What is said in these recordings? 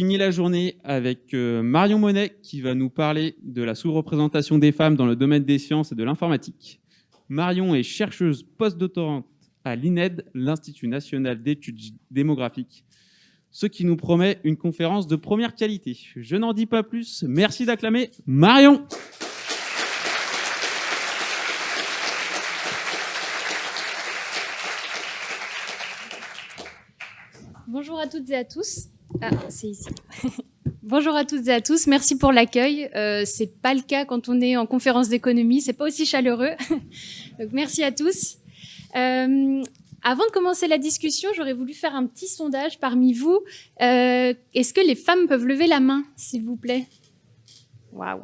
Finit la journée avec euh, Marion Monet qui va nous parler de la sous-représentation des femmes dans le domaine des sciences et de l'informatique. Marion est chercheuse post-doctorante à l'INED, l'Institut national d'études démographiques, ce qui nous promet une conférence de première qualité. Je n'en dis pas plus, merci d'acclamer Marion Bonjour à toutes et à tous. Ah, c'est ici. Bonjour à toutes et à tous. Merci pour l'accueil. Euh, c'est pas le cas quand on est en conférence d'économie. C'est pas aussi chaleureux. Donc merci à tous. Euh, avant de commencer la discussion, j'aurais voulu faire un petit sondage parmi vous. Euh, Est-ce que les femmes peuvent lever la main, s'il vous plaît? Waouh.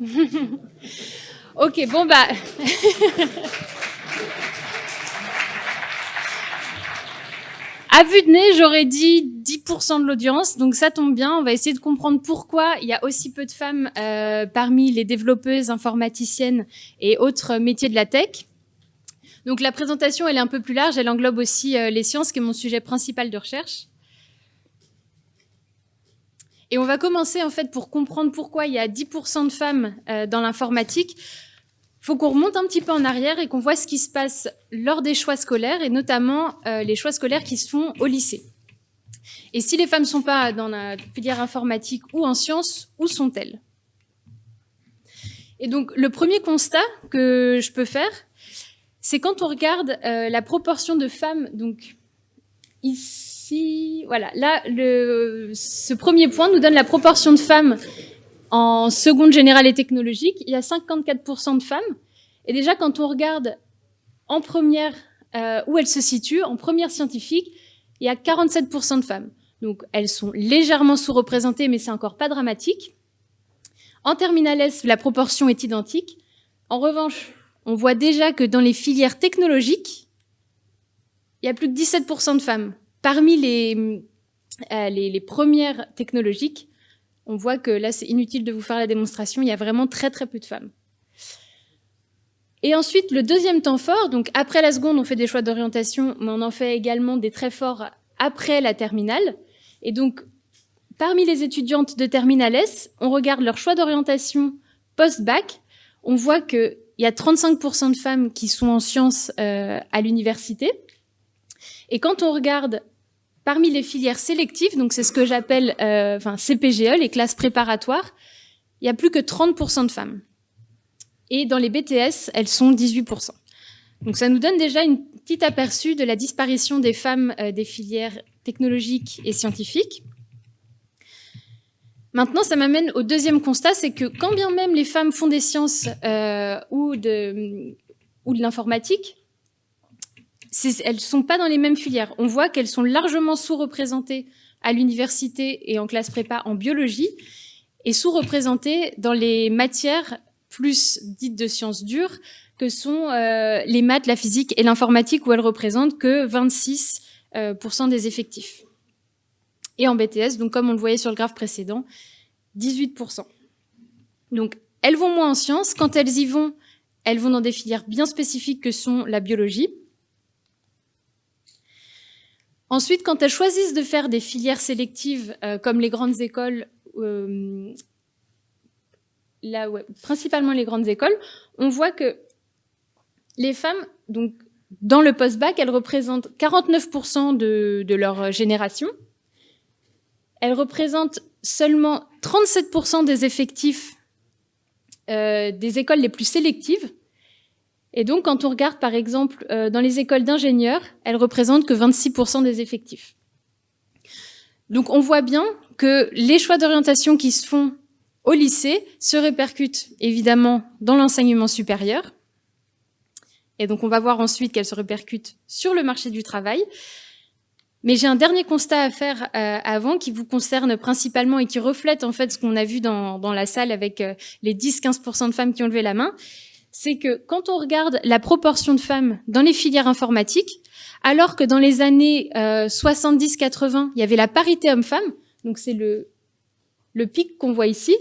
ok, bon bah. À vue de nez, j'aurais dit 10% de l'audience, donc ça tombe bien. On va essayer de comprendre pourquoi il y a aussi peu de femmes euh, parmi les développeuses, informaticiennes et autres métiers de la tech. Donc la présentation, elle est un peu plus large, elle englobe aussi euh, les sciences, qui est mon sujet principal de recherche. Et on va commencer en fait pour comprendre pourquoi il y a 10% de femmes euh, dans l'informatique faut qu'on remonte un petit peu en arrière et qu'on voit ce qui se passe lors des choix scolaires et notamment euh, les choix scolaires qui se font au lycée. Et si les femmes ne sont pas dans la filière informatique ou en sciences, où sont-elles? Et donc le premier constat que je peux faire, c'est quand on regarde euh, la proportion de femmes, donc ici, voilà, là, le, ce premier point nous donne la proportion de femmes en seconde générale et technologique, il y a 54% de femmes. Et déjà, quand on regarde en première euh, où elles se situent, en première scientifique, il y a 47% de femmes. Donc elles sont légèrement sous-représentées, mais c'est encore pas dramatique. En terminale S, la proportion est identique. En revanche, on voit déjà que dans les filières technologiques, il y a plus de 17% de femmes. Parmi les, euh, les, les premières technologiques, on voit que là, c'est inutile de vous faire la démonstration, il y a vraiment très très peu de femmes. Et ensuite, le deuxième temps fort, donc après la seconde, on fait des choix d'orientation, mais on en fait également des très forts après la terminale. Et donc, parmi les étudiantes de terminale S, on regarde leur choix d'orientation post-bac, on voit qu'il y a 35% de femmes qui sont en sciences euh, à l'université. Et quand on regarde Parmi les filières sélectives, donc c'est ce que j'appelle euh, CPGE, les classes préparatoires, il y a plus que 30% de femmes. Et dans les BTS, elles sont 18%. Donc ça nous donne déjà une petite aperçu de la disparition des femmes euh, des filières technologiques et scientifiques. Maintenant, ça m'amène au deuxième constat, c'est que quand bien même les femmes font des sciences euh, ou de l'informatique, elles sont pas dans les mêmes filières. On voit qu'elles sont largement sous-représentées à l'université et en classe prépa en biologie et sous-représentées dans les matières plus dites de sciences dures que sont euh, les maths, la physique et l'informatique où elles représentent que 26% euh, des effectifs. Et en BTS, donc comme on le voyait sur le graphe précédent, 18%. Donc elles vont moins en sciences. Quand elles y vont, elles vont dans des filières bien spécifiques que sont la biologie, Ensuite, quand elles choisissent de faire des filières sélectives euh, comme les grandes écoles, euh, principalement les grandes écoles, on voit que les femmes, donc dans le post-bac, elles représentent 49% de, de, leur génération. Elles représentent seulement 37% des effectifs euh, des écoles les plus sélectives, et donc, quand on regarde, par exemple, euh, dans les écoles d'ingénieurs, elles représentent que 26% des effectifs. Donc, on voit bien que les choix d'orientation qui se font au lycée se répercutent évidemment dans l'enseignement supérieur. Et donc, on va voir ensuite qu'elles se répercutent sur le marché du travail. Mais j'ai un dernier constat à faire euh, avant qui vous concerne principalement et qui reflète en fait ce qu'on a vu dans, la salle avec euh, les 10-15% de femmes qui ont levé la main c'est que quand on regarde la proportion de femmes dans les filières informatiques, alors que dans les années 70-80, euh, il y avait la parité homme-femme, donc c'est le, pic qu'on voit ici,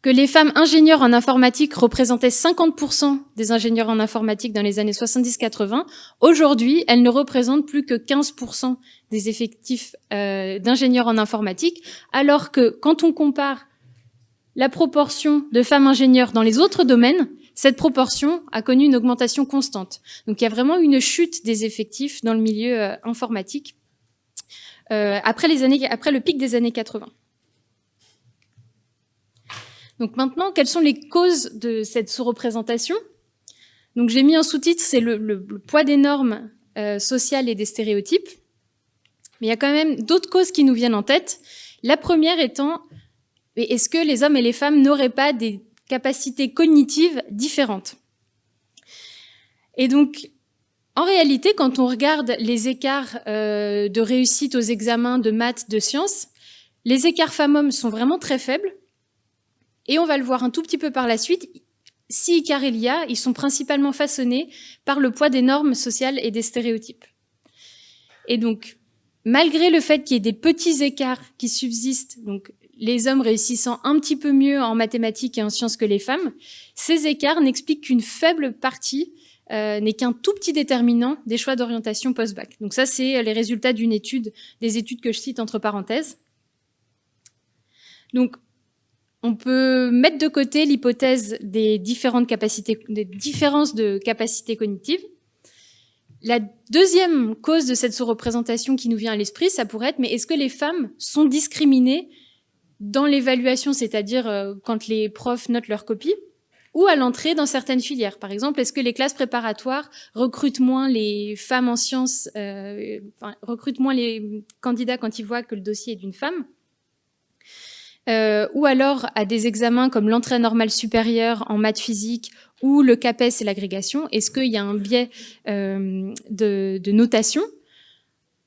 que les femmes ingénieurs en informatique représentaient 50% des ingénieurs en informatique dans les années 70-80. Aujourd'hui, elles ne représentent plus que 15% des effectifs euh, d'ingénieurs en informatique, alors que quand on compare la proportion de femmes ingénieurs dans les autres domaines, cette proportion a connu une augmentation constante. Donc il y a vraiment une chute des effectifs dans le milieu euh, informatique euh, après, les années, après le pic des années 80. Donc maintenant, quelles sont les causes de cette sous-représentation? Donc j'ai mis un sous-titre, c'est le, poids des normes euh, sociales et des stéréotypes. Mais il y a quand même d'autres causes qui nous viennent en tête. La première étant, est-ce que les hommes et les femmes n'auraient pas des capacités cognitives différentes Et donc, en réalité, quand on regarde les écarts euh, de réussite aux examens de maths, de sciences, les écarts femmes-hommes sont vraiment très faibles. Et on va le voir un tout petit peu par la suite. Si écarts il y a, ils sont principalement façonnés par le poids des normes sociales et des stéréotypes. Et donc, malgré le fait qu'il y ait des petits écarts qui subsistent, donc les hommes réussissant un petit peu mieux en mathématiques et en sciences que les femmes, ces écarts n'expliquent qu'une faible partie, euh, n'est qu'un tout petit déterminant des choix d'orientation post-bac. Donc ça, c'est les résultats d'une étude, des études que je cite entre parenthèses. Donc, on peut mettre de côté l'hypothèse des des différences de capacités cognitives. La deuxième cause de cette sous-représentation qui nous vient à l'esprit, ça pourrait être, mais est-ce que les femmes sont discriminées dans l'évaluation, c'est-à-dire euh, quand les profs notent leurs copies, ou à l'entrée dans certaines filières. Par exemple, est-ce que les classes préparatoires recrutent moins les femmes en sciences, euh, enfin, recrutent moins les candidats quand ils voient que le dossier est d'une femme euh, ou alors à des examens comme l'entrée normale supérieure en maths physique ou le CAPES et l'agrégation, est-ce qu'il y a un biais euh, de, de, notation?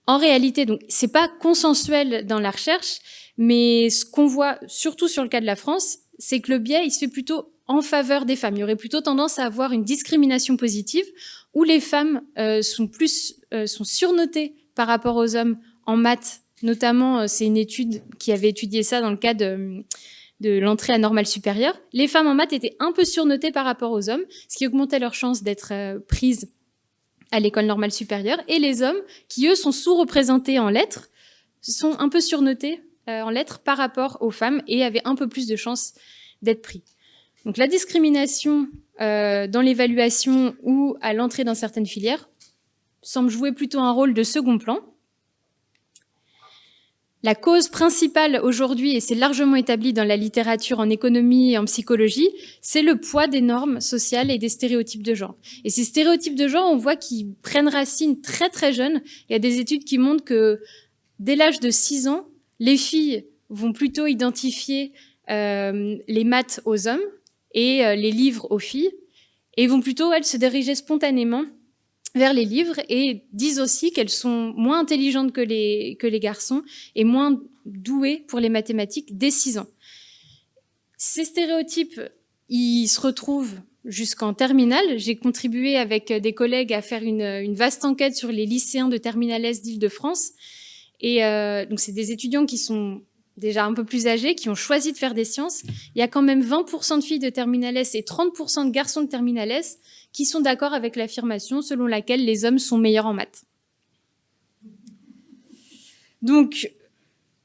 En réalité, donc c'est pas consensuel dans la recherche, mais ce qu'on voit surtout sur le cas de la France, c'est que le biais il se fait plutôt en faveur des femmes. Il y aurait plutôt tendance à avoir une discrimination positive où les femmes euh, sont plus euh, sont surnotées par rapport aux hommes en maths Notamment, euh, c'est une étude qui avait étudié ça dans le cas de, l'entrée à normale supérieure. Les femmes en maths étaient un peu surnotées par rapport aux hommes, ce qui augmentait leur chance d'être prises à l'école normale supérieure. Et les hommes, qui eux sont sous-représentés en lettres, sont un peu surnotés en lettres par rapport aux femmes et avaient un peu plus de chances d'être pris. Donc la discrimination dans l'évaluation ou à l'entrée dans certaines filières semble jouer plutôt un rôle de second plan. La cause principale aujourd'hui, et c'est largement établi dans la littérature en économie et en psychologie, c'est le poids des normes sociales et des stéréotypes de genre. Et ces stéréotypes de genre, on voit qu'ils prennent racine très très jeunes. Il y a des études qui montrent que dès l'âge de 6 ans, les filles vont plutôt identifier euh, les maths aux hommes et euh, les livres aux filles, et vont plutôt, elles, se diriger spontanément vers les livres et disent aussi qu'elles sont moins intelligentes que les, garçons et moins douées pour les mathématiques dès 6 ans. Ces stéréotypes, ils se retrouvent jusqu'en terminale. J'ai contribué avec des collègues à faire une, une, vaste enquête sur les lycéens de terminale S d'Île-de-France. Et euh, donc, c'est des étudiants qui sont déjà un peu plus âgés, qui ont choisi de faire des sciences. Il y a quand même 20% de filles de terminale S et 30% de garçons de terminale S qui sont d'accord avec l'affirmation selon laquelle les hommes sont meilleurs en maths. Donc,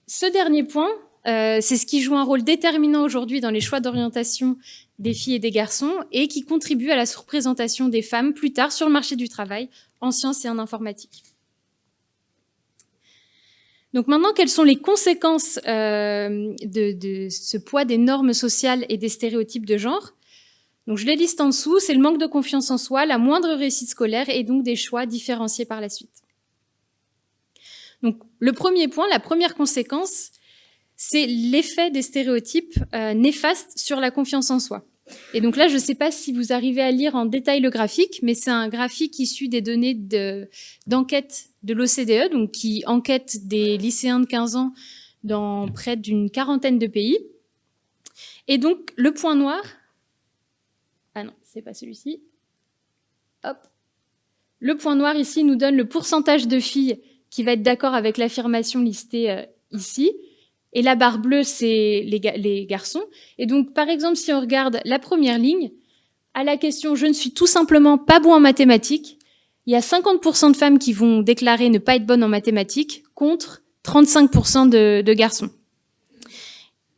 ce dernier point, euh, c'est ce qui joue un rôle déterminant aujourd'hui dans les choix d'orientation des filles et des garçons et qui contribue à la surprésentation des femmes plus tard sur le marché du travail en sciences et en informatique. Donc maintenant, quelles sont les conséquences euh, de, de, ce poids des normes sociales et des stéréotypes de genre? Donc je les liste en dessous, c'est le manque de confiance en soi, la moindre réussite scolaire et donc des choix différenciés par la suite. Donc le premier point, la première conséquence, c'est l'effet des stéréotypes euh, néfastes sur la confiance en soi. Et donc là, je ne sais pas si vous arrivez à lire en détail le graphique, mais c'est un graphique issu des données d'enquête de, de l'OCDE, donc qui enquête des lycéens de 15 ans dans près d'une quarantaine de pays. Et donc, le point noir, c'est pas celui-ci. Hop. Le point noir ici nous donne le pourcentage de filles qui va être d'accord avec l'affirmation listée euh, ici. et la barre bleue, c'est les garçons. Et donc, par exemple, si on regarde la première ligne, à la question « je ne suis tout simplement pas bon en mathématiques », il y a 50% de femmes qui vont déclarer ne pas être bonnes en mathématiques contre 35% de, garçons.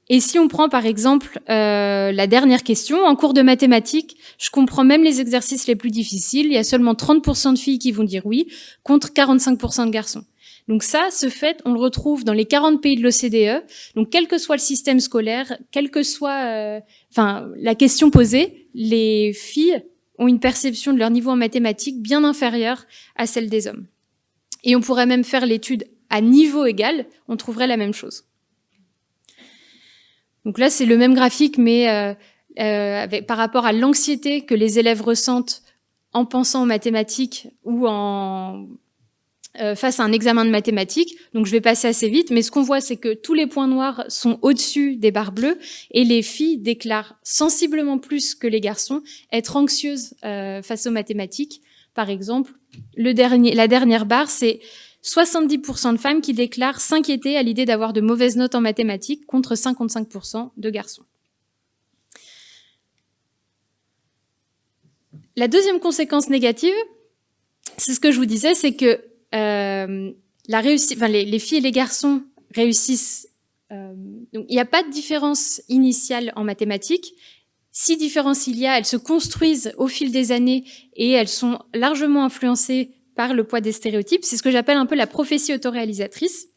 Et si on prend par exemple euh, la dernière question, en cours de mathématiques, je comprends même les exercices les plus difficiles, il y a seulement 30% de filles qui vont dire oui, contre 45% de garçons. Donc ça, ce fait, on le retrouve dans les 40 pays de l'OCDE. Donc quel que soit le système scolaire, quelle que soit euh, enfin, la question posée, les filles ont une perception de leur niveau en mathématiques bien inférieure à celle des hommes. Et on pourrait même faire l'étude à niveau égal, on trouverait la même chose. Donc là, c'est le même graphique, mais euh, euh, par rapport à l'anxiété que les élèves ressentent en pensant aux mathématiques ou en euh, face à un examen de mathématiques. Donc je vais passer assez vite, mais ce qu'on voit, c'est que tous les points noirs sont au-dessus des barres bleues et les filles déclarent sensiblement plus que les garçons être anxieuses euh, face aux mathématiques. Par exemple, la dernière barre, c'est 70% de femmes qui déclarent s'inquiéter à l'idée d'avoir de mauvaises notes en mathématiques contre 55% de garçons. La deuxième conséquence négative, c'est ce que je vous disais, c'est que euh, la réussite, enfin, les, les, filles et les garçons réussissent. Euh, donc, il n'y a pas de différence initiale en mathématiques. Si différence il y a, elles se construisent au fil des années et elles sont largement influencées par le poids des stéréotypes. C'est ce que j'appelle un peu la prophétie autoréalisatrice.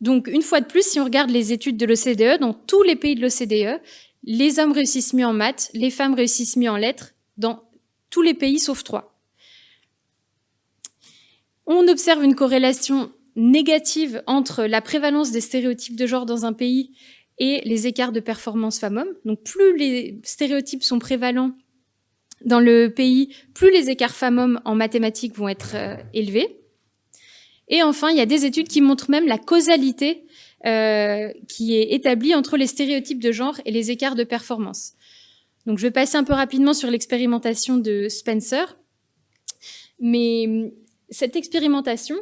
Donc, une fois de plus, si on regarde les études de l'OCDE, dans tous les pays de l'OCDE, les hommes réussissent mieux en maths, les femmes réussissent mieux en lettres, dans tous les pays sauf trois observe une corrélation négative entre la prévalence des stéréotypes de genre dans un pays et les écarts de performance femmes-hommes. Donc plus les stéréotypes sont prévalents dans le pays, plus les écarts femmes-hommes en mathématiques vont être euh, élevés. Et enfin, il y a des études qui montrent même la causalité euh, qui est établie entre les stéréotypes de genre et les écarts de performance. Donc je vais passer un peu rapidement sur l'expérimentation de Spencer. Mais cette expérimentation,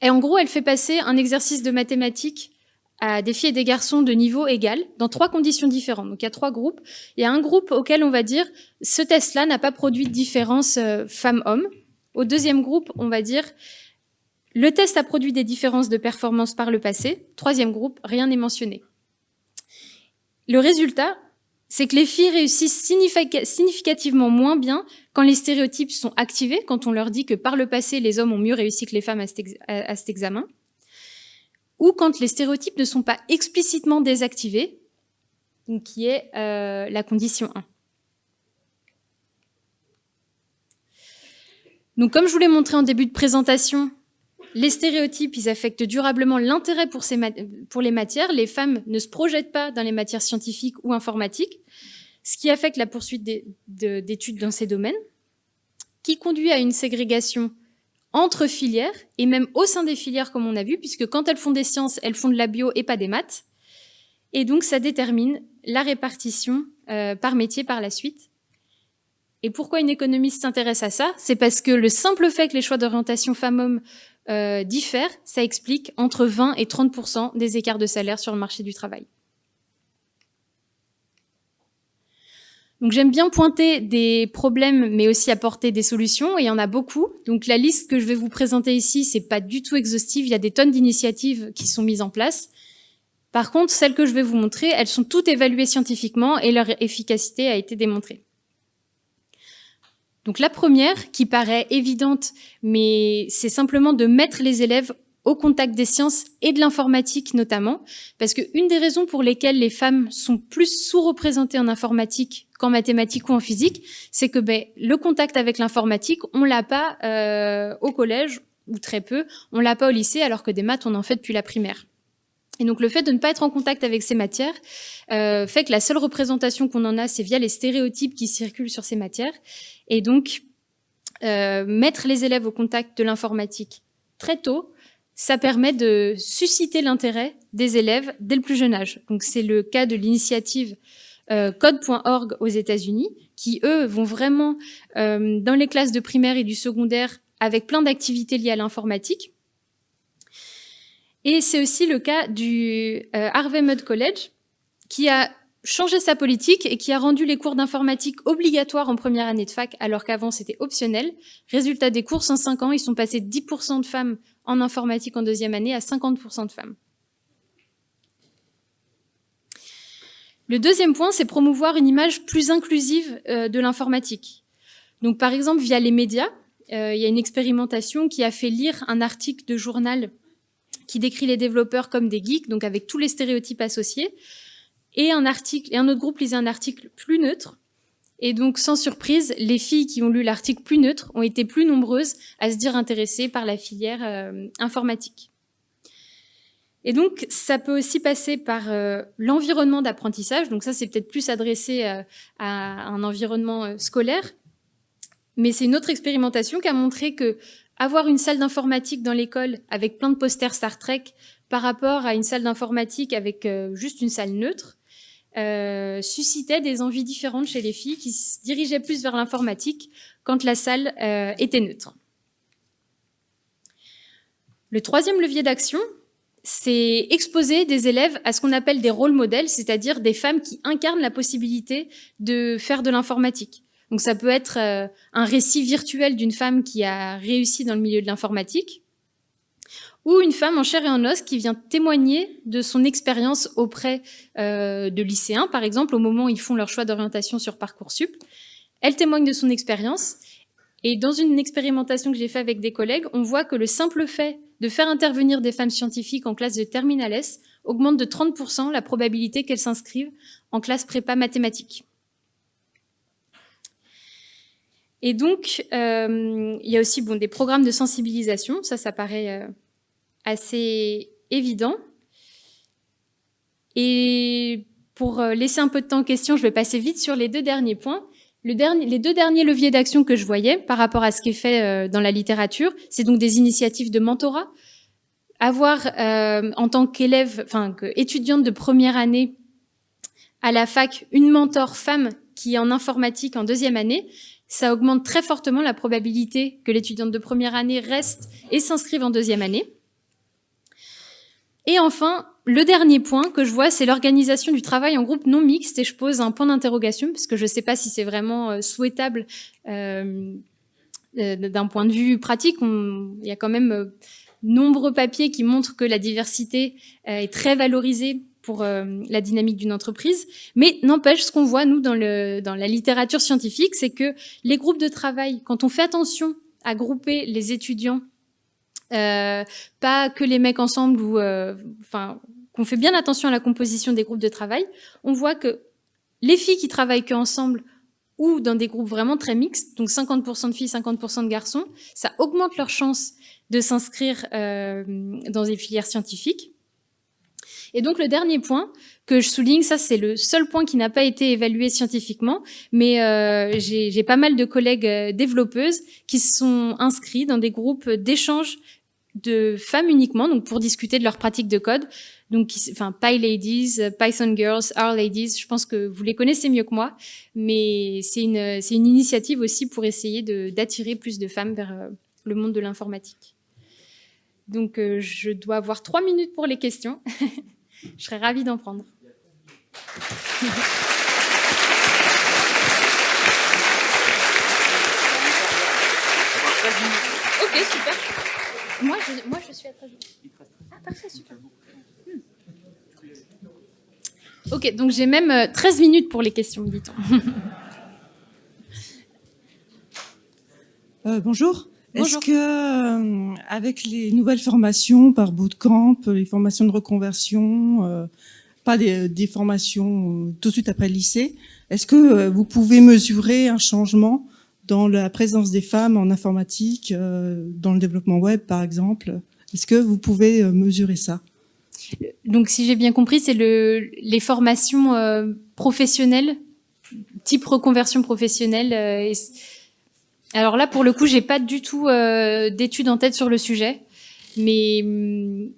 et en gros, elle fait passer un exercice de mathématiques à des filles et des garçons de niveau égal, dans trois conditions différentes. Donc il y a trois groupes. Il y a un groupe auquel on va dire, ce test-là n'a pas produit de différence euh, femme-homme. Au deuxième groupe, on va dire, le test a produit des différences de performance par le passé. Troisième groupe, rien n'est mentionné. Le résultat, c'est que les filles réussissent significativement moins bien quand les stéréotypes sont activés, quand on leur dit que par le passé, les hommes ont mieux réussi que les femmes à cet, examen, ou quand les stéréotypes ne sont pas explicitement désactivés, qui est euh, la condition 1. Donc comme je vous l'ai montré en début de présentation, les stéréotypes, ils affectent durablement l'intérêt pour, les matières. Les femmes ne se projettent pas dans les matières scientifiques ou informatiques, ce qui affecte la poursuite d'études dans ces domaines, qui conduit à une ségrégation entre filières, et même au sein des filières, comme on a vu, puisque quand elles font des sciences, elles font de la bio et pas des maths. Et donc, ça détermine la répartition euh, par métier par la suite. Et pourquoi une économiste s'intéresse à ça? C'est parce que le simple fait que les choix d'orientation femmes-hommes euh, diffèrent, ça explique entre 20 et 30% des écarts de salaire sur le marché du travail. Donc j'aime bien pointer des problèmes, mais aussi apporter des solutions, et il y en a beaucoup. Donc la liste que je vais vous présenter ici, c'est pas du tout exhaustive, il y a des tonnes d'initiatives qui sont mises en place. Par contre, celles que je vais vous montrer, elles sont toutes évaluées scientifiquement et leur efficacité a été démontrée. Donc la première, qui paraît évidente, mais c'est simplement de mettre les élèves au contact des sciences et de l'informatique notamment, parce qu'une des raisons pour lesquelles les femmes sont plus sous-représentées en informatique qu'en mathématiques ou en physique, c'est que ben, le contact avec l'informatique, on l'a pas euh, au collège, ou très peu, on l'a pas au lycée, alors que des maths, on en fait depuis la primaire. Et donc le fait de ne pas être en contact avec ces matières euh, fait que la seule représentation qu'on en a, c'est via les stéréotypes qui circulent sur ces matières. Et donc, euh, mettre les élèves au contact de l'informatique très tôt, ça permet de susciter l'intérêt des élèves dès le plus jeune âge. Donc c'est le cas de l'initiative euh, code.org aux États-Unis, qui eux vont vraiment euh, dans les classes de primaire et du secondaire avec plein d'activités liées à l'informatique. Et c'est aussi le cas du euh, Harvey Mudd College, qui a changé sa politique et qui a rendu les cours d'informatique obligatoires en première année de fac, alors qu'avant c'était optionnel. Résultat des cours, en 5 ans, ils sont passés de 10% de femmes en informatique en deuxième année à 50% de femmes. Le deuxième point, c'est promouvoir une image plus inclusive euh, de l'informatique. Donc par exemple, via les médias, euh, il y a une expérimentation qui a fait lire un article de journal qui décrit les développeurs comme des geeks, donc avec tous les stéréotypes associés, et un article et un autre groupe lisait un article plus neutre. Et donc, sans surprise, les filles qui ont lu l'article plus neutre ont été plus nombreuses à se dire intéressées par la filière euh, informatique. Et donc, ça peut aussi passer par euh, l'environnement d'apprentissage. Donc ça, c'est peut-être plus adressé euh, à un environnement scolaire. Mais c'est une autre expérimentation qui a montré que avoir une salle d'informatique dans l'école avec plein de posters Star Trek par rapport à une salle d'informatique avec juste une salle neutre, euh, suscitait des envies différentes chez les filles qui se dirigeaient plus vers l'informatique quand la salle euh, était neutre. Le troisième levier d'action, c'est exposer des élèves à ce qu'on appelle des rôles modèles, c'est-à-dire des femmes qui incarnent la possibilité de faire de l'informatique. Donc ça peut être euh, un récit virtuel d'une femme qui a réussi dans le milieu de l'informatique, ou une femme en chair et en os qui vient témoigner de son expérience auprès euh, de lycéens, par exemple, au moment où ils font leur choix d'orientation sur Parcoursup. Elle témoigne de son expérience, et dans une expérimentation que j'ai faite avec des collègues, on voit que le simple fait de faire intervenir des femmes scientifiques en classe de terminale S augmente de 30% la probabilité qu'elles s'inscrivent en classe prépa mathématiques. Et donc, euh, il y a aussi bon, des programmes de sensibilisation, ça, ça paraît euh, assez évident. Et pour euh, laisser un peu de temps aux questions, je vais passer vite sur les deux derniers points. Les deux derniers leviers d'action que je voyais par rapport à ce qui est fait euh, dans la littérature, c'est donc des initiatives de mentorat. Avoir euh, en tant qu'élève, enfin étudiante de première année à la fac, une mentor femme qui est en informatique en deuxième année, ça augmente très fortement la probabilité que l'étudiante de première année reste et s'inscrive en deuxième année. Et enfin, le dernier point que je vois, c'est l'organisation du travail en groupe non mixte, et je pose un point d'interrogation, parce que je ne sais pas si c'est vraiment euh, souhaitable euh, euh, d'un point de vue pratique. il y a quand même nombreux papiers qui montrent que la diversité est très valorisée pour la dynamique d'une entreprise. Mais n'empêche, ce qu'on voit, nous, dans, le, dans la littérature scientifique, c'est que les groupes de travail, quand on fait attention à grouper les étudiants euh, pas que les mecs ensemble ou euh, enfin qu'on fait bien attention à la composition des groupes de travail, on voit que les filles qui travaillent que ensemble ou dans des groupes vraiment très mixtes, donc 50% de filles, 50% de garçons, ça augmente leur chance de s'inscrire euh, dans des filières scientifiques. Et donc le dernier point que je souligne, ça c'est le seul point qui n'a pas été évalué scientifiquement, mais euh, j'ai pas mal de collègues développeuses qui se sont inscrits dans des groupes d'échange de femmes uniquement, donc pour discuter de leurs pratiques de code. Donc, enfin, PyLadies, Python Girls, R Ladies, je pense que vous les connaissez mieux que moi, mais c'est une, c'est une initiative aussi pour essayer d'attirer plus de femmes vers euh, le monde de l'informatique. Donc, euh, je dois avoir trois minutes pour les questions. je serais ravie d'en prendre. ok, super. Moi je, moi, je suis à 13 Ah, parfait, super. Hmm. Ok, donc j'ai même 13 euh, minutes pour les questions, dit-on. Euh, bonjour. Est-ce que, euh, avec les nouvelles formations par bootcamp, les formations de reconversion, pas des, des formations tout de suite après le lycée, est-ce que vous pouvez mesurer un changement dans la présence des femmes en informatique, euh, dans le développement web par exemple. Est-ce que vous pouvez euh, mesurer ça? Donc si j'ai bien compris, c'est le, les formations euh, professionnelles, type reconversion professionnelle. alors là, pour le coup, j'ai pas du tout d'études en tête sur le sujet, mais mm,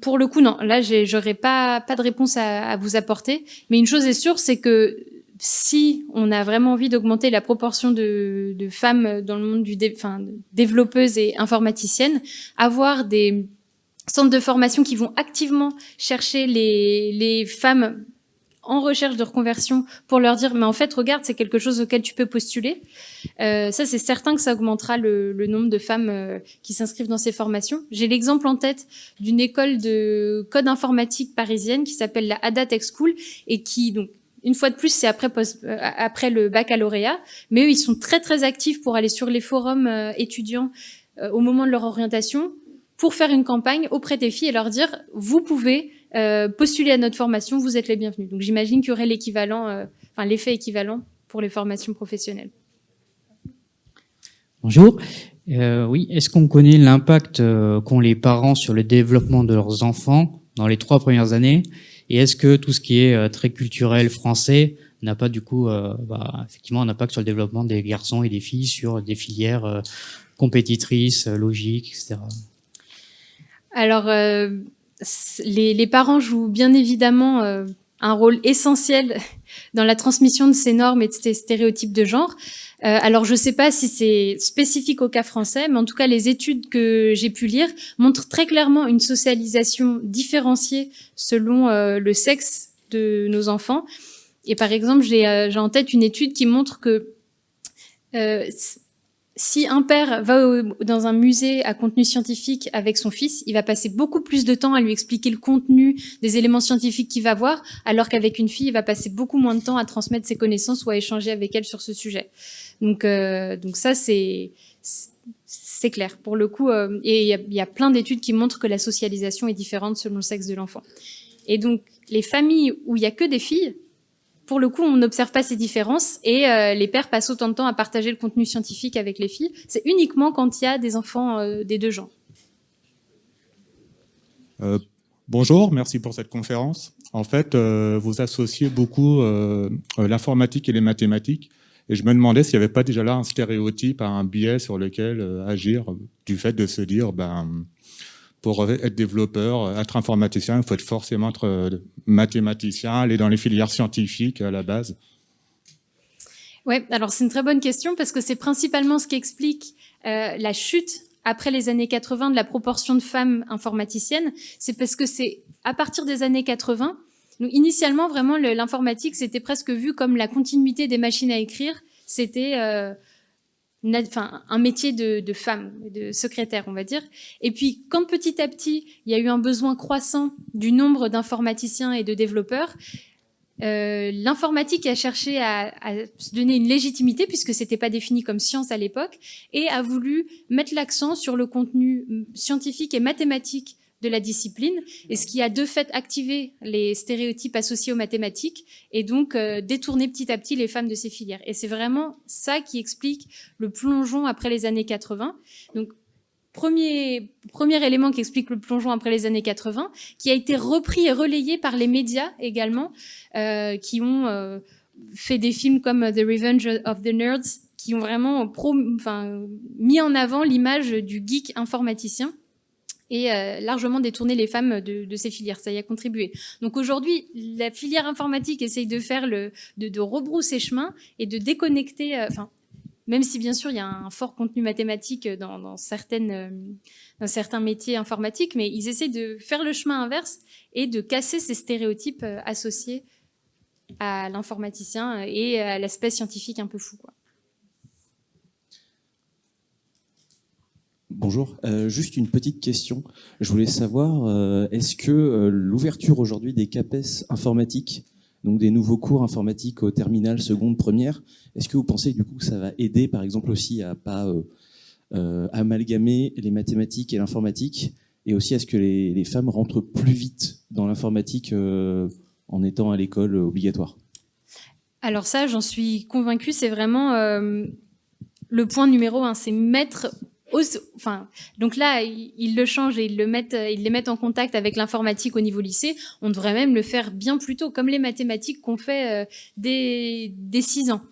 pour le coup, non. Là, j'aurais pas pas de réponse à vous apporter. Mais une chose est sûre, c'est que si on a vraiment envie d'augmenter la proportion de, femmes dans le monde du enfin, développeuses et informaticiennes, avoir des centres de formation qui vont activement chercher les, les femmes en recherche de reconversion pour leur dire mais en fait regarde c'est quelque chose auquel tu peux postuler. Euh, ça c'est certain que ça augmentera le, le nombre de femmes euh, qui s'inscrivent dans ces formations. J'ai l'exemple en tête d'une école de code informatique parisienne qui s'appelle la Ada Tech School et qui donc une fois de plus, c'est après, euh, après le baccalauréat, mais eux, ils sont très très actifs pour aller sur les forums euh, étudiants euh, au moment de leur orientation, pour faire une campagne auprès des filles et leur dire, vous pouvez postuler à notre formation, vous êtes les bienvenus. Donc j'imagine qu'il y aurait l'équivalent, enfin l'effet équivalent pour les formations professionnelles. Bonjour. oui, est-ce qu'on connaît l'impact qu'ont les parents sur le développement de leurs enfants dans les trois premières années? Et est-ce que tout ce qui est euh, très culturel français n'a pas du coup euh, bah, effectivement un impact sur le développement des garçons et des filles sur des filières euh, compétitrices, logiques, etc. Alors, les, les, parents jouent bien évidemment un rôle essentiel dans la transmission de ces normes et de ces stéréotypes de genre. Euh, alors, je ne sais pas si c'est spécifique au cas français, mais en tout cas, les études que j'ai pu lire montrent très clairement une socialisation différenciée selon euh, le sexe de nos enfants. Et par exemple, j'ai euh, en tête une étude qui montre que si un père va dans un musée à contenu scientifique avec son fils, il va passer beaucoup plus de temps à lui expliquer le contenu des éléments scientifiques qu'il va voir, alors qu'avec une fille, il va passer beaucoup moins de temps à transmettre ses connaissances ou à échanger avec elle sur ce sujet. Donc, euh, donc ça, c'est clair. Pour le coup, euh, et il y, y, a plein d'études qui montrent que la socialisation est différente selon le sexe de l'enfant. Et donc, les familles où il y a que des filles, pour le coup, on n'observe pas ces différences et euh, les pères passent autant de temps à partager le contenu scientifique avec les filles. C'est uniquement quand il y a des enfants euh, des deux genres. Euh, bonjour, merci pour cette conférence. En fait, vous associez beaucoup l'informatique et les mathématiques. Et je me demandais s'il n'y avait pas déjà là un stéréotype, un biais sur lequel agir, du fait de se dire, ben, pour être développeur, être informaticien, il faut être forcément être euh, mathématicien, aller dans les filières scientifiques à la base Oui, alors c'est une très bonne question parce que c'est principalement ce qui explique euh, la chute après les années 80 de la proportion de femmes informaticiennes. C'est parce que c'est à partir des années 80, donc initialement vraiment l'informatique c'était presque vu comme la continuité des machines à écrire. C'était euh, un métier de, femme, de secrétaire, on va dire. Et puis, quand petit à petit, il y a eu un besoin croissant du nombre d'informaticiens et de développeurs, euh, l'informatique a cherché à, se donner une légitimité puisque c'était pas défini comme science à l'époque et a voulu mettre l'accent sur le contenu scientifique et mathématique de la discipline, et ce qui a de fait activé les stéréotypes associés aux mathématiques, et donc euh, détourné petit à petit les femmes de ces filières. Et c'est vraiment ça qui explique le plongeon après les années 80. Donc, premier, premier élément qui explique le plongeon après les années 80, qui a été repris et relayé par les médias également, euh, qui ont euh, fait des films comme The Revenge of the Nerds, qui ont vraiment enfin, mis en avant l'image du geek informaticien et euh, largement détourner les femmes de, ces filières. Ça y a contribué. Donc aujourd'hui, la filière informatique essaye de faire le, de, rebrousser chemin et de déconnecter. Euh, enfin, même si bien sûr il y a un fort contenu mathématique dans, certaines, euh, dans certains métiers informatiques, mais ils essaient de faire le chemin inverse et de casser ces stéréotypes associés à l'informaticien et à l'aspect scientifique un peu fou. Quoi. Bonjour, euh, juste une petite question. Je voulais savoir, euh, est-ce que euh, l'ouverture aujourd'hui des CAPES informatiques, donc des nouveaux cours informatiques au terminal, seconde, première, est-ce que vous pensez du coup que ça va aider par exemple aussi à pas amalgamer les mathématiques et l'informatique? Et aussi est-ce que les, les, femmes rentrent plus vite dans l'informatique en étant à l'école obligatoire? Alors ça, j'en suis convaincue, c'est vraiment le point numéro un, c'est mettre enfin, donc là, ils le changent et ils, le ils les mettent en contact avec l'informatique au niveau lycée. On devrait même le faire bien plus tôt, comme les mathématiques qu'on fait euh, dès, dès 6 ans.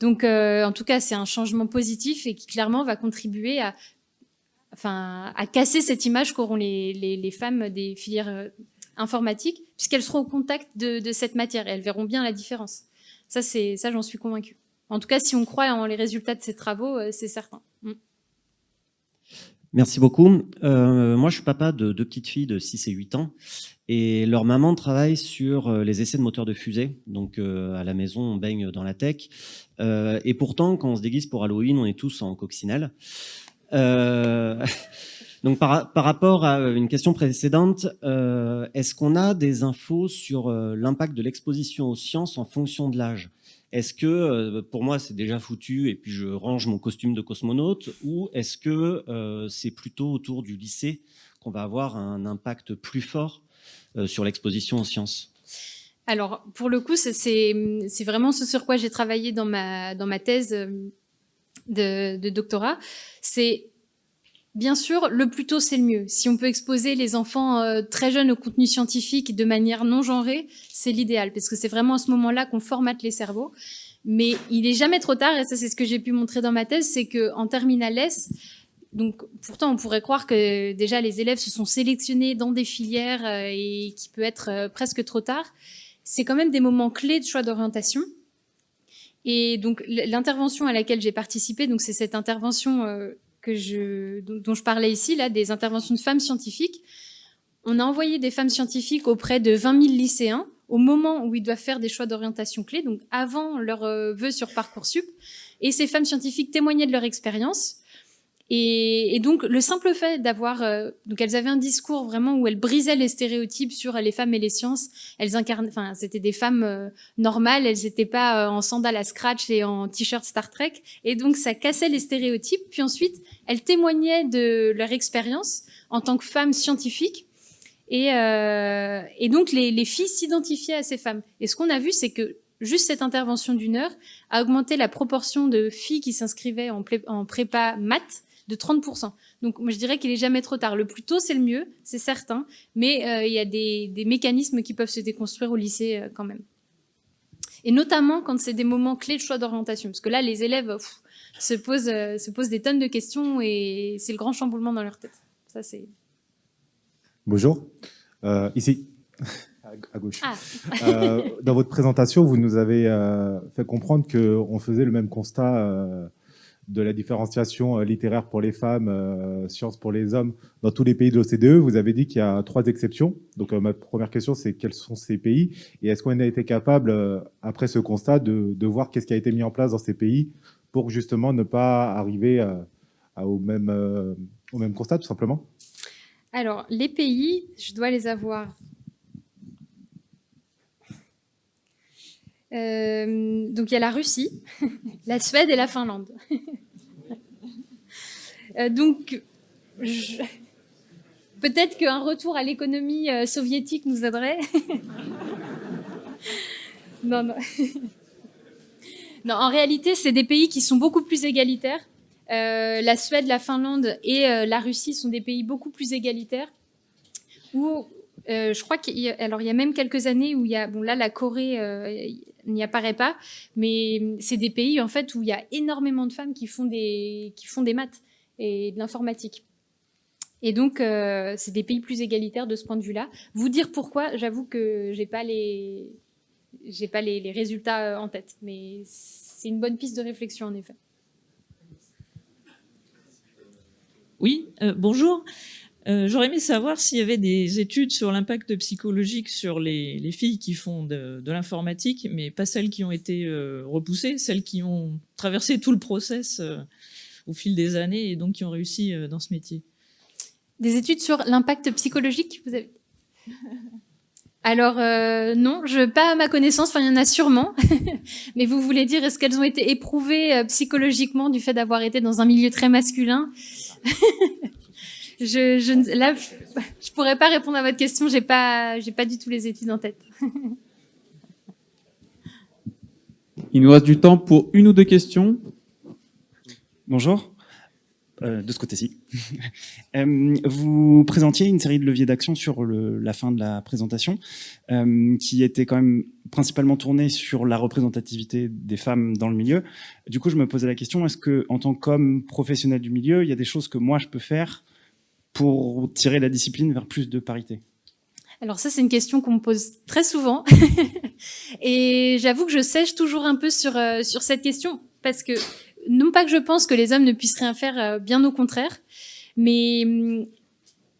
Donc, euh, en tout cas, c'est un changement positif et qui clairement va contribuer à, enfin, à casser cette image qu'auront les, femmes des filières euh, informatiques, puisqu'elles seront au contact de, de cette matière et elles verront bien la différence. Ça, c'est ça, j'en suis convaincue. En tout cas, si on croit en les résultats de ces travaux, c'est certain. Merci beaucoup. Euh, moi, je suis papa de deux petites filles de 6 et 8 ans. Et leur maman travaille sur euh, les essais de moteurs de fusée. Donc, euh, à la maison, on baigne dans la tech. Euh, et pourtant, quand on se déguise pour Halloween, on est tous en coccinelle. donc, par, par, rapport à une question précédente, est-ce qu'on a des infos sur l'impact de l'exposition aux sciences en fonction de l'âge? Est-ce que, pour moi, c'est déjà foutu et puis je range mon costume de cosmonaute ou est-ce que c'est plutôt autour du lycée qu'on va avoir un impact plus fort euh, sur l'exposition aux sciences? Alors, pour le coup, c'est vraiment ce sur quoi j'ai travaillé dans ma, thèse euh, de, de doctorat. C'est Bien sûr, le plus tôt, c'est le mieux. Si on peut exposer les enfants euh, très jeunes au contenu scientifique de manière non genrée, c'est l'idéal, parce que c'est vraiment à ce moment-là qu'on formate les cerveaux. Mais il est jamais trop tard, et ça c'est ce que j'ai pu montrer dans ma thèse, c'est qu'en terminale S, donc, pourtant, on pourrait croire que déjà les élèves se sont sélectionnés dans des filières euh, et qui peut être euh, presque trop tard. C'est quand même des moments clés de choix d'orientation. Et donc, l'intervention à laquelle j'ai participé, donc c'est cette intervention euh, que je, dont je parlais ici, là, des interventions de femmes scientifiques. On a envoyé des femmes scientifiques auprès de 20 000 lycéens au moment où ils doivent faire des choix d'orientation clés, donc avant leur vœu sur Parcoursup. Et ces femmes scientifiques témoignaient de leur expérience. Et, et, donc le simple fait d'avoir, euh, donc elles avaient un discours vraiment où elles brisaient les stéréotypes sur les femmes et les sciences. Elles incarnaient, enfin c'était des femmes euh, normales, elles n'étaient pas euh, en sandales à scratch et en t-shirt Star Trek. Et donc ça cassait les stéréotypes. Puis ensuite elles témoignaient de leur expérience en tant que femmes scientifiques. Et, et donc les, les filles s'identifiaient à ces femmes. Et ce qu'on a vu, c'est que juste cette intervention d'une heure a augmenté la proportion de filles qui s'inscrivaient en, en prépa maths de 30%. Donc moi je dirais qu'il est jamais trop tard. Le plus tôt c'est le mieux, c'est certain, mais euh, il y a des, mécanismes qui peuvent se déconstruire au lycée euh, quand même. Et notamment quand c'est des moments clés de choix d'orientation, parce que là les élèves se, posent, euh, se posent des tonnes de questions et c'est le grand chamboulement dans leur tête. Ça c'est. Bonjour, ici à gauche. Ah. dans votre présentation, vous nous avez fait comprendre qu'on faisait le même constat de la différenciation euh, littéraire pour les femmes, euh, sciences pour les hommes dans tous les pays de l'OCDE. Vous avez dit qu'il y a trois exceptions. Donc euh, ma première question, c'est quels sont ces pays et est-ce qu'on a été capable, après ce constat, de, voir qu'est-ce qui a été mis en place dans ces pays pour justement ne pas arriver au, même, au même constat, tout simplement? Alors, les pays, je dois les avoir Euh, donc il y a la Russie, la Suède et la Finlande. Euh, donc peut-être qu'un retour à l'économie euh, soviétique nous aiderait. non, non. non, en réalité, c'est des pays qui sont beaucoup plus égalitaires. la Suède, la Finlande et la Russie sont des pays beaucoup plus égalitaires où je crois qu'il y, a, même quelques années où il y a bon là la Corée n'y apparaît pas, mais c'est des pays en fait où il y a énormément de femmes qui font des, qui font des maths et de l'informatique. Et donc, euh, c'est des pays plus égalitaires de ce point de vue-là. Vous dire pourquoi, j'avoue que j'ai pas les, pas les, résultats euh, en tête, mais c'est une bonne piste de réflexion en effet. Oui, euh, bonjour. Euh, j'aurais aimé savoir s'il y avait des études sur l'impact psychologique sur les, filles qui font de, l'informatique, mais pas celles qui ont été euh, repoussées, celles qui ont traversé tout le process euh, au fil des années et donc qui ont réussi dans ce métier. Des études sur l'impact psychologique vous avez... Alors non, je pas à ma connaissance, enfin il y en a sûrement, mais vous voulez dire est-ce qu'elles ont été éprouvées psychologiquement du fait d'avoir été dans un milieu très masculin? je, je, là, je pourrais pas répondre à votre question. J'ai pas, j'ai pas du tout les études en tête. Il nous reste du temps pour une ou deux questions. Bonjour. Euh, de ce côté-ci. euh, vous présentiez une série de leviers d'action sur le, la fin de la présentation, euh, qui était quand même principalement tournée sur la représentativité des femmes dans le milieu. Du coup, je me posais la question, est-ce que, en tant qu'homme professionnel du milieu, il y a des choses que moi je peux faire pour tirer la discipline vers plus de parité Alors ça, c'est une question qu'on me pose très souvent. et j'avoue que je sèche toujours un peu sur, euh, sur cette question, parce que non pas que je pense que les hommes ne puissent rien faire, euh, bien au contraire, mais hum,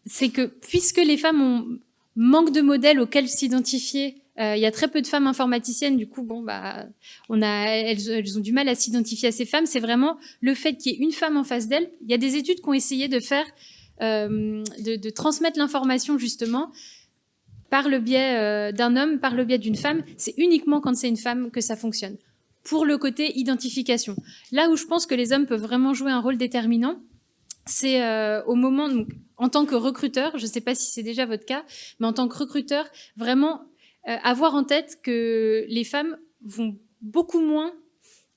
c'est que puisque les femmes ont manque de modèles auxquels s'identifier, euh, il y a très peu de femmes informaticiennes, du coup, bon, bah, on a, elles, elles ont du mal à s'identifier à ces femmes. C'est vraiment le fait qu'il y ait une femme en face d'elles. Il y a des études qui ont essayé de faire, de, de, transmettre l'information justement par le biais euh, d'un homme, par le biais d'une femme. C'est uniquement quand c'est une femme que ça fonctionne. Pour le côté identification. Là où je pense que les hommes peuvent vraiment jouer un rôle déterminant, c'est euh, au moment, en tant que recruteur, je ne sais pas si c'est déjà votre cas, mais en tant que recruteur, vraiment euh, avoir en tête que les femmes vont beaucoup moins.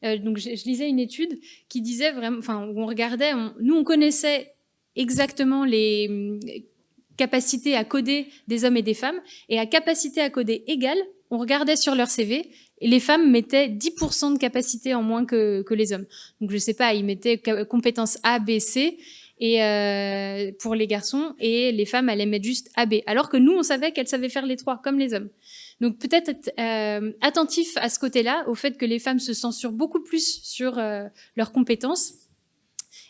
Euh, donc, je, lisais une étude qui disait vraiment, enfin, où on regardait, nous, on connaissait exactement les hum, capacités à coder des hommes et des femmes, et à capacité à coder égale, on regardait sur leur CV, et les femmes mettaient 10% de capacité en moins que, les hommes. Donc, je sais pas, ils mettaient compétences A, B, C, et euh, pour les garçons, et les femmes allaient mettre juste AB. Alors que nous, on savait qu'elles savaient faire les trois, comme les hommes. Donc peut-être être euh, attentif à ce côté-là, au fait que les femmes se censurent beaucoup plus sur euh, leurs compétences.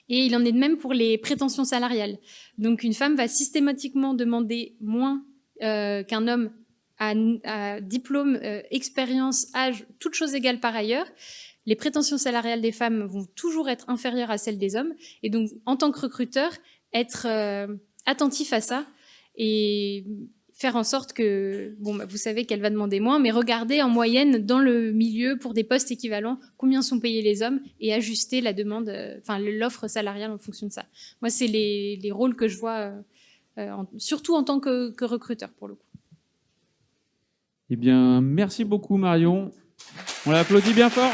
Et il en est de même pour les prétentions salariales. Donc une femme va systématiquement demander moins euh, qu'un homme à, à diplôme, euh, expérience, âge, toutes choses égales par ailleurs les prétentions salariales des femmes vont toujours être inférieures à celles des hommes. Et donc, en tant que recruteur, être euh, attentif à ça et faire en sorte que, bon, bah, vous savez qu'elle va demander moins, mais regarder en moyenne dans le milieu pour des postes équivalents combien sont payés les hommes et ajuster la demande, euh, enfin l'offre salariale en fonction de ça. Moi, c'est les, rôles que je vois, euh, surtout en tant que, que recruteur pour le coup. Eh bien, merci beaucoup Marion. On l'applaudit bien fort.